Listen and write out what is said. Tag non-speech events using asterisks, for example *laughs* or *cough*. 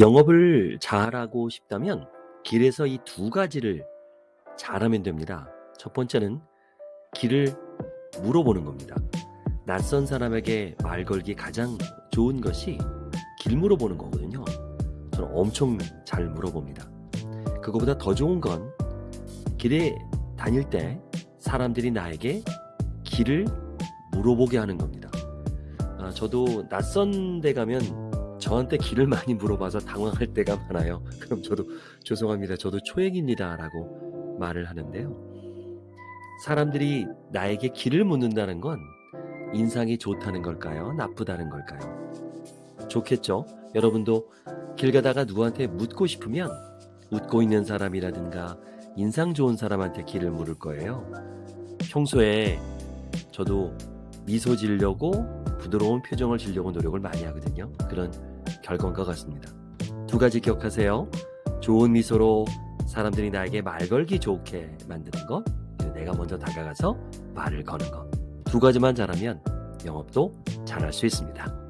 영업을 잘하고 싶다면 길에서 이 두 가지를 잘하면 됩니다. 첫 번째는 길을 물어보는 겁니다. 낯선 사람에게 말 걸기 가장 좋은 것이 길 물어보는 거거든요. 저는 엄청 잘 물어봅니다. 그거보다 더 좋은 건 길에 다닐 때 사람들이 나에게 길을 물어보게 하는 겁니다. 아, 저도 낯선 데 가면 저한테 길을 많이 물어봐서 당황할 때가 많아요. *laughs* 그럼 저도 죄송합니다. 저도 초행입니다. 라고 말을 하는데요. 사람들이 나에게 길을 묻는다는 건 인상이 좋다는 걸까요? 나쁘다는 걸까요? 좋겠죠? 여러분도 길 가다가 누구한테 묻고 싶으면 웃고 있는 사람이라든가 인상 좋은 사람한테 길을 물을 거예요. 평소에 저도 미소 지으려고 부드러운 표정을 지으려고 노력을 많이 하거든요. 그런 결과인 것 같습니다. 두 가지 기억하세요. 좋은 미소로 사람들이 나에게 말 걸기 좋게 만드는 것, 내가 먼저 다가가서 말을 거는 것. 두 가지만 잘하면 영업도 잘할 수 있습니다.